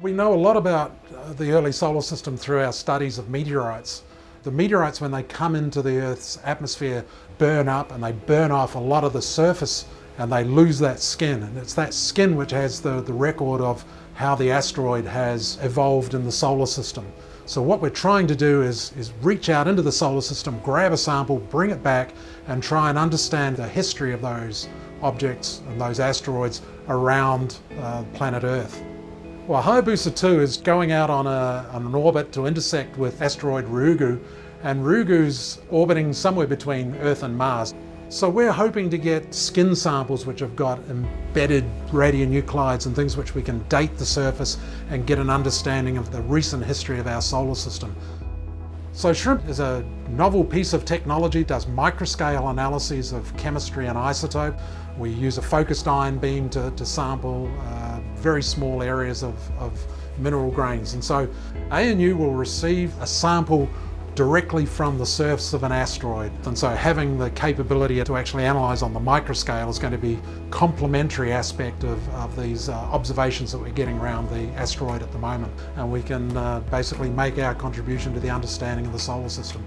We know a lot about uh, the early solar system through our studies of meteorites. The meteorites, when they come into the Earth's atmosphere, burn up and they burn off a lot of the surface and they lose that skin. And it's that skin which has the, the record of how the asteroid has evolved in the solar system. So what we're trying to do is, is reach out into the solar system, grab a sample, bring it back and try and understand the history of those objects and those asteroids around uh, planet Earth. Well, Hayabusa 2 is going out on, a, on an orbit to intersect with asteroid Ryugu, and Ryugu's orbiting somewhere between Earth and Mars. So we're hoping to get skin samples which have got embedded radionuclides and things which we can date the surface and get an understanding of the recent history of our solar system. So SHRIMP is a novel piece of technology, does microscale analyses of chemistry and isotope. We use a focused ion beam to, to sample uh, very small areas of, of mineral grains. And so ANU will receive a sample directly from the surface of an asteroid. And so having the capability to actually analyse on the microscale is going to be complementary aspect of, of these uh, observations that we're getting around the asteroid at the moment. And we can uh, basically make our contribution to the understanding of the solar system.